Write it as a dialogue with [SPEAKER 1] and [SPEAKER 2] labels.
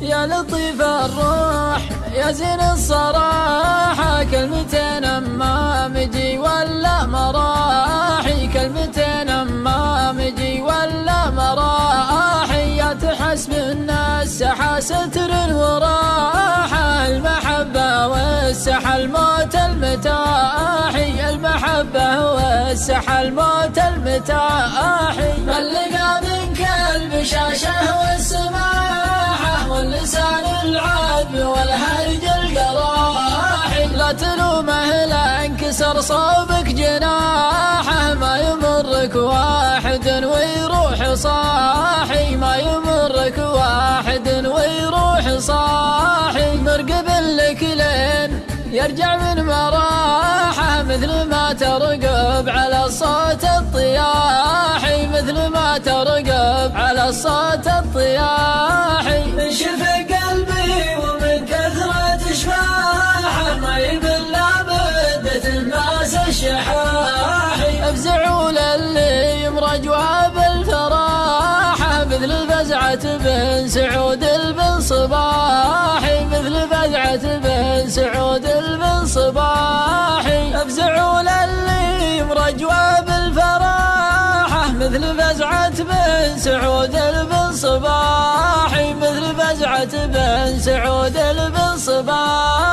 [SPEAKER 1] يا لطيف الروح يا زين الصراحة كلمتين أما مجي ولا مراحي. كلمتين أما مجي ولا مراحي. يا تحسب الناس ستر وراحة المحبة والسحى الموت المتاحي. المحبة والسحى الموت المتاحي. صوبك جناحه ما يمرك واحد ويروح صاحي ما يمرك واحد ويروح صاحي. مرقب لك لين يرجع من مراحه مثل ما ترقب على صوت الطياحي. مثل ما ترقب على صوت الطياحي. انشف فزعة بن سعود البن صباحي مثل فزعة بن سعود البن صباحي افزعوا للي مرجوى بالفراحة مثل فزعة بن سعود البن صباحي مثل فزعة بن سعود البن صباحي